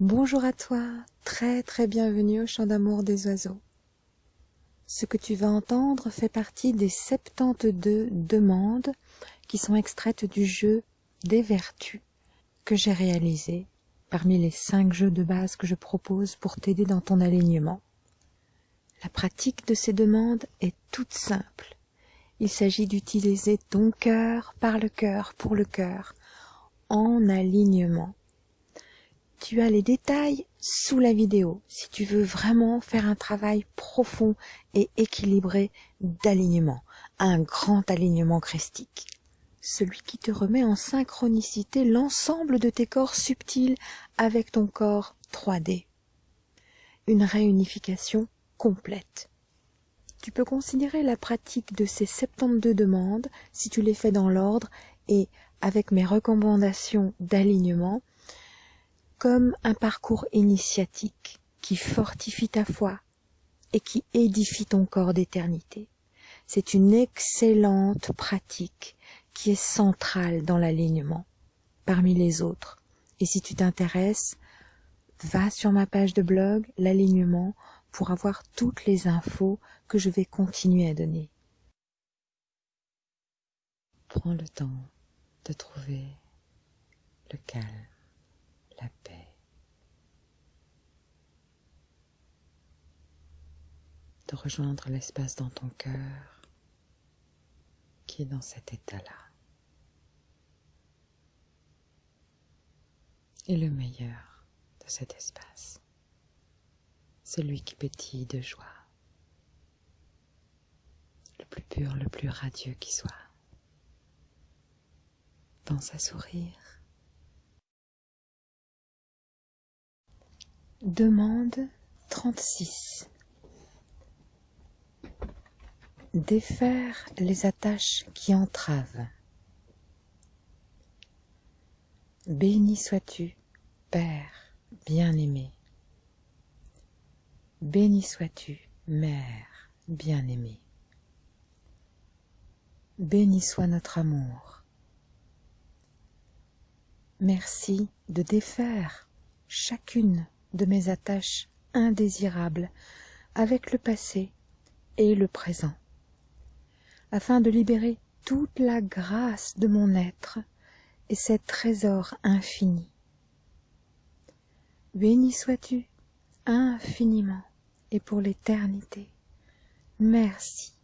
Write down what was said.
Bonjour à toi, très très bienvenue au chant d'amour des oiseaux. Ce que tu vas entendre fait partie des 72 demandes qui sont extraites du jeu des vertus que j'ai réalisé parmi les 5 jeux de base que je propose pour t'aider dans ton alignement. La pratique de ces demandes est toute simple. Il s'agit d'utiliser ton cœur par le cœur pour le cœur en alignement tu as les détails sous la vidéo si tu veux vraiment faire un travail profond et équilibré d'alignement, un grand alignement christique. Celui qui te remet en synchronicité l'ensemble de tes corps subtils avec ton corps 3D. Une réunification complète. Tu peux considérer la pratique de ces 72 demandes, si tu les fais dans l'ordre et avec mes recommandations d'alignement, comme un parcours initiatique qui fortifie ta foi et qui édifie ton corps d'éternité. C'est une excellente pratique qui est centrale dans l'alignement parmi les autres. Et si tu t'intéresses, va sur ma page de blog, l'alignement, pour avoir toutes les infos que je vais continuer à donner. Prends le temps de trouver le calme la paix. De rejoindre l'espace dans ton cœur qui est dans cet état-là. Et le meilleur de cet espace, celui qui pétille de joie, le plus pur, le plus radieux qui soit. Pense à sourire Demande 36 Défaire les attaches qui entravent. Béni sois-tu, Père bien-aimé. Béni sois-tu, Mère bien-aimée. Béni soit notre amour. Merci de défaire chacune de mes attaches indésirables avec le passé et le présent, afin de libérer toute la grâce de mon être et ses trésors infinis. Béni sois-tu infiniment et pour l'éternité. Merci.